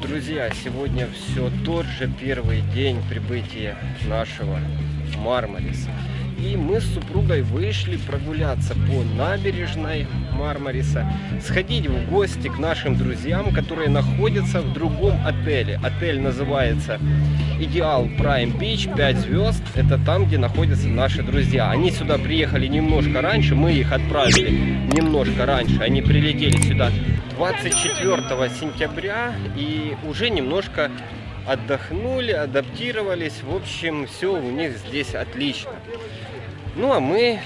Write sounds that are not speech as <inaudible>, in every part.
Друзья, сегодня все тот же первый день прибытия нашего Мармариса. И мы с супругой вышли прогуляться по набережной Мармариса, сходить в гости к нашим друзьям, которые находятся в другом отеле. Отель называется Идеал Prime Beach, 5 звезд. Это там, где находятся наши друзья. Они сюда приехали немножко раньше, мы их отправили немножко раньше. Они прилетели сюда 24 сентября и уже немножко отдохнули, адаптировались. В общем, все у них здесь отлично. Ну а мы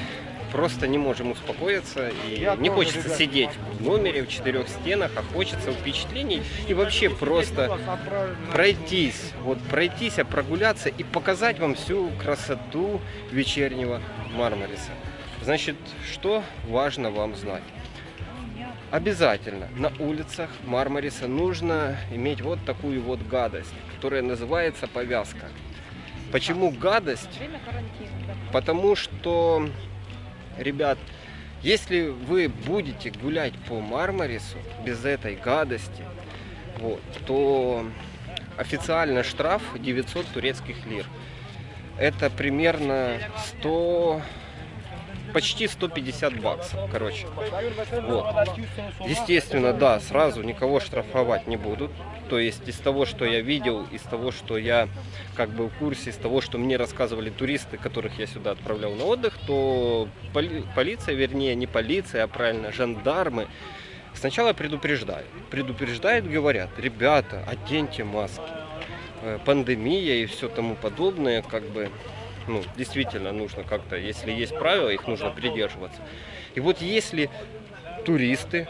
просто не можем успокоиться и не хочется сидеть в номере в четырех стенах, а хочется впечатлений и вообще просто пройтись, вот пройтись, а прогуляться и показать вам всю красоту вечернего Мармариса. Значит, что важно вам знать? Обязательно на улицах Мармариса нужно иметь вот такую вот гадость, которая называется повязка. Почему гадость? Потому что, ребят, если вы будете гулять по Мармарису без этой гадости, вот, то официально штраф 900 турецких лир. Это примерно 100 почти 150 баксов, короче. Вот. Естественно, да, сразу никого штрафовать не будут. То есть из того, что я видел, из того, что я как бы в курсе, из того, что мне рассказывали туристы, которых я сюда отправлял на отдых, то поли полиция, вернее, не полиция, а правильно, жандармы, сначала предупреждают. Предупреждают, говорят, ребята, оденьте маски. Э, пандемия и все тому подобное, как бы ну, действительно нужно как-то, если есть правила, их нужно придерживаться. И вот если туристы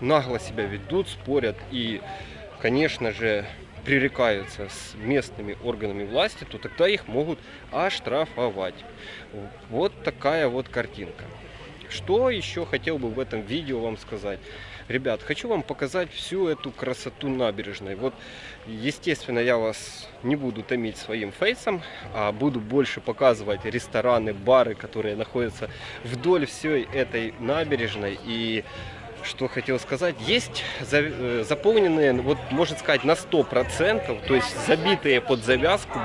нагло себя ведут, спорят и, конечно же, пререкаются с местными органами власти, то тогда их могут оштрафовать. Вот такая вот картинка. Что еще хотел бы в этом видео вам сказать? Ребят, хочу вам показать всю эту красоту набережной. Вот, естественно, я вас не буду томить своим фейсом, а буду больше показывать рестораны, бары, которые находятся вдоль всей этой набережной. И что хотел сказать, есть э, заполненные, вот можно сказать, на 100%, то есть забитые под завязку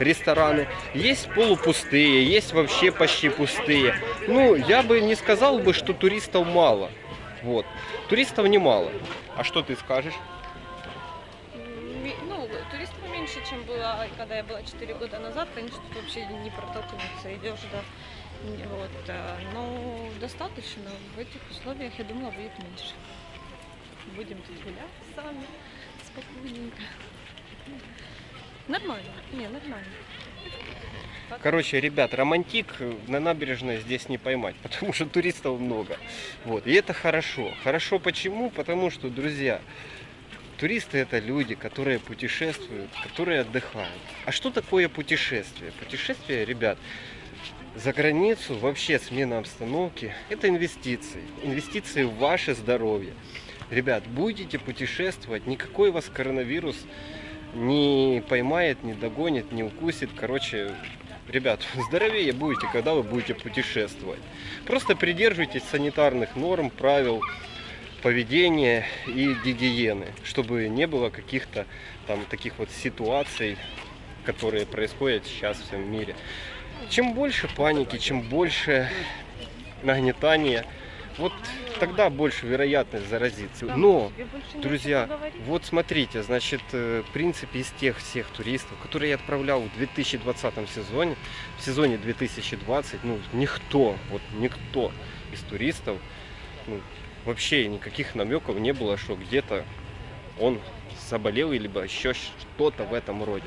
рестораны, есть полупустые, есть вообще почти пустые. Ну, я бы не сказал бы, что туристов мало. Вот. Туристов немало. А что ты скажешь? Ну, туристов меньше, чем было, когда я была 4 года назад. Конечно, тут вообще не протолкнуться. Идешь, да. Вот. Э, но достаточно. В этих условиях, я думала, будет меньше. Будем тут гулять сами, спокойненько. Нормально. Не, нормально. Короче, ребят, романтик на набережной здесь не поймать, <laughs> потому что туристов много. Вот. И это хорошо. Хорошо почему? Потому что, друзья, туристы это люди, которые путешествуют, которые отдыхают. А что такое путешествие? Путешествие, ребят, за границу, вообще смена обстановки, это инвестиции. Инвестиции в ваше здоровье. Ребят, будете путешествовать, никакой вас коронавирус не поймает, не догонит, не укусит. Короче, ребят, здоровее будете, когда вы будете путешествовать. Просто придерживайтесь санитарных норм, правил поведения и гигиены, чтобы не было каких-то там таких вот ситуаций, которые происходят сейчас в всем мире. Чем больше паники, чем больше нагнетания, вот тогда больше вероятность заразиться. Но, друзья, вот смотрите, значит, э, в принципе, из тех всех туристов, которые я отправлял в 2020 сезоне, в сезоне 2020, ну, никто, вот никто из туристов, ну, вообще никаких намеков не было, что где-то он заболел, либо еще что-то в этом роде.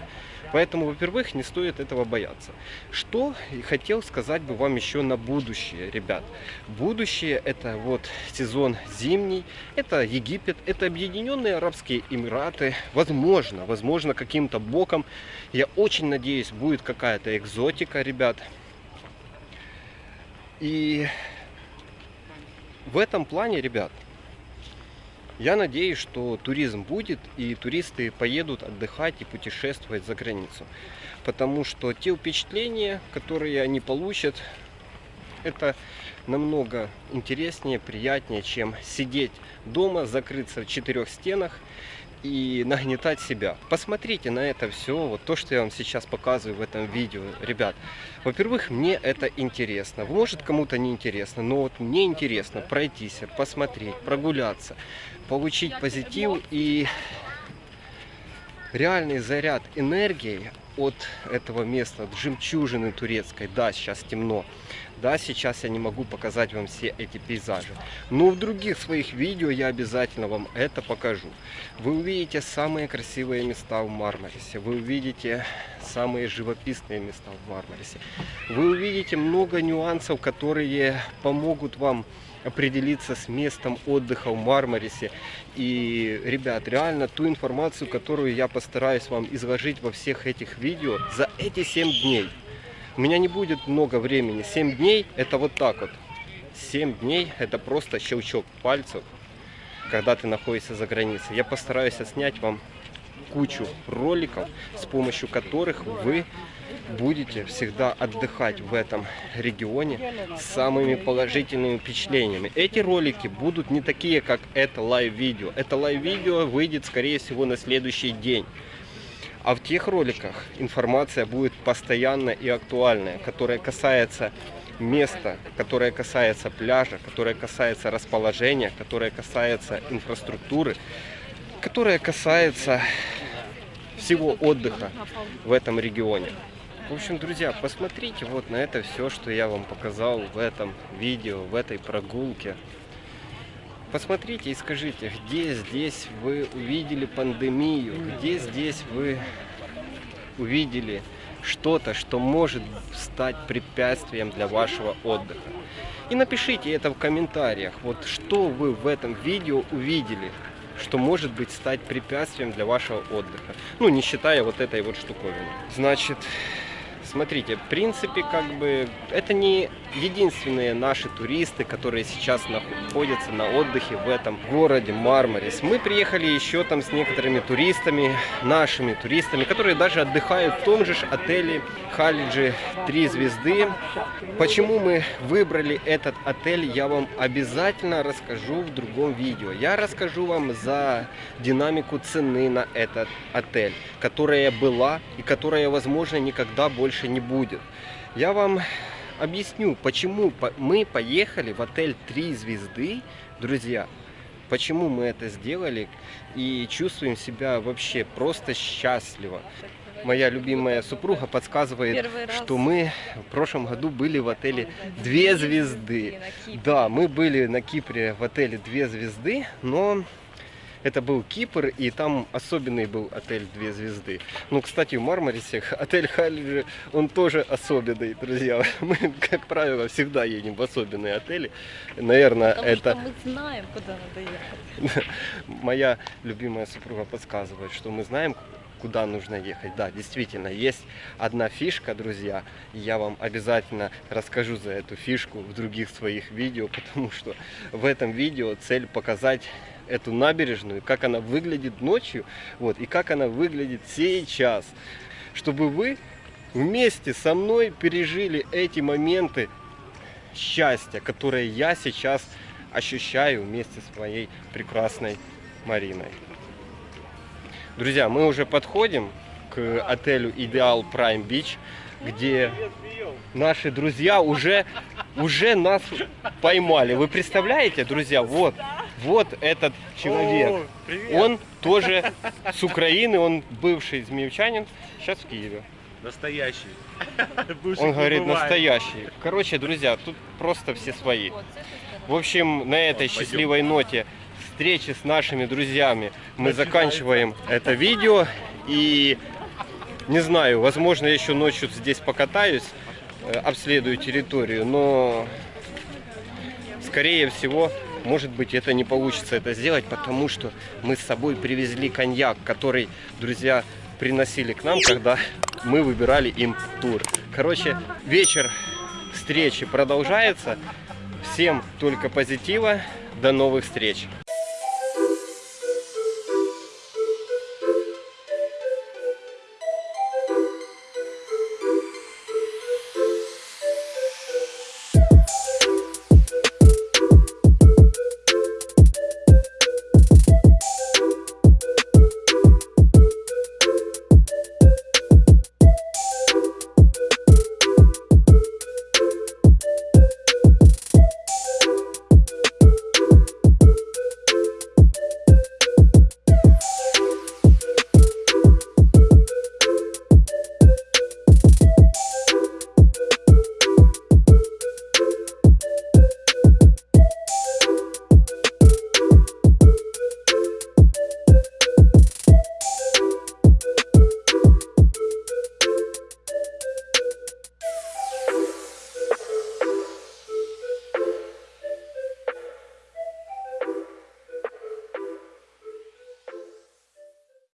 Поэтому, во-первых, не стоит этого бояться. Что хотел сказать бы вам еще на будущее, ребят. Будущее это вот сезон зимний, это Египет, это Объединенные Арабские Эмираты. Возможно, возможно каким-то боком, я очень надеюсь, будет какая-то экзотика, ребят. И в этом плане, ребят, я надеюсь, что туризм будет и туристы поедут отдыхать и путешествовать за границу. Потому что те впечатления, которые они получат, это намного интереснее, приятнее, чем сидеть дома, закрыться в четырех стенах и нагнетать себя. Посмотрите на это все, вот то, что я вам сейчас показываю в этом видео. Ребят, во-первых, мне это интересно. Может, кому-то не интересно, но вот мне интересно пройтись, посмотреть, прогуляться, получить позитив и реальный заряд энергии от этого места, от жемчужины турецкой. Да, сейчас темно. Да, сейчас я не могу показать вам все эти пейзажи. Но в других своих видео я обязательно вам это покажу. Вы увидите самые красивые места в Мармарисе. Вы увидите самые живописные места в Мармарисе. Вы увидите много нюансов, которые помогут вам определиться с местом отдыха в Мармарисе. И, ребят, реально ту информацию, которую я постараюсь вам изложить во всех этих видео за эти 7 дней. У меня не будет много времени. 7 дней это вот так вот. 7 дней это просто щелчок пальцев, когда ты находишься за границей. Я постараюсь отснять вам кучу роликов, с помощью которых вы будете всегда отдыхать в этом регионе с самыми положительными впечатлениями. Эти ролики будут не такие, как это live видео. Это live видео выйдет, скорее всего, на следующий день. А в тех роликах информация будет постоянно и актуальная, которая касается места, которое касается пляжа, которое касается расположения, которое касается инфраструктуры, которое касается всего отдыха в этом регионе. В общем, друзья, посмотрите вот на это все, что я вам показал в этом видео, в этой прогулке. Посмотрите и скажите, где здесь вы увидели пандемию, где здесь вы увидели что-то, что может стать препятствием для вашего отдыха. И напишите это в комментариях, вот что вы в этом видео увидели, что может быть стать препятствием для вашего отдыха. Ну, не считая вот этой вот штуковины. Значит, Смотрите, в принципе, как бы, это не единственные наши туристы, которые сейчас находятся на отдыхе в этом городе Мармарис. Мы приехали еще там с некоторыми туристами, нашими туристами, которые даже отдыхают в том же отеле Халиджи 3 звезды. Почему мы выбрали этот отель, я вам обязательно расскажу в другом видео. Я расскажу вам за динамику цены на этот отель, которая была и которая, возможно, никогда больше больше не будет. Я вам объясню, почему мы поехали в отель 3 звезды, друзья. Почему мы это сделали и чувствуем себя вообще просто счастливо. Моя любимая супруга подсказывает, что мы в прошлом году были в отеле две звезды. Да, мы были на Кипре в отеле две звезды, но это был Кипр, и там особенный был отель «Две звезды». Ну, кстати, в Мармарисе <laughs> отель Халиджи, он тоже особенный, друзья. <laughs> Мы, как правило, всегда едем в особенные отели. Наверное, Потому это... мы знаем, куда надо ехать. <laughs> Моя любимая супруга подсказывает, что мы знаем, куда нужно ехать. Да, действительно, есть одна фишка, друзья. Я вам обязательно расскажу за эту фишку в других своих видео, <laughs> потому что в этом видео цель показать эту набережную, как она выглядит ночью, вот, и как она выглядит сейчас, чтобы вы вместе со мной пережили эти моменты счастья, которые я сейчас ощущаю вместе с моей прекрасной Мариной. Друзья, мы уже подходим к отелю Идеал Prime Beach, где наши друзья уже, уже нас поймали. Вы представляете, друзья, вот вот этот человек. О, он тоже с Украины, он бывший змеевчанин, сейчас в Киеве. Настоящий. <laughs> Он говорит настоящий. Короче, друзья, тут просто все свои. В общем, на этой счастливой ноте встречи с нашими друзьями мы заканчиваем это видео. И не знаю, возможно, еще ночью здесь покатаюсь, э, обследую территорию, но скорее всего может быть, это не получится это сделать, потому что мы с собой привезли коньяк, который, друзья, приносили к нам, когда мы выбирали им тур. Короче, вечер встречи продолжается. Всем только позитива. До новых встреч.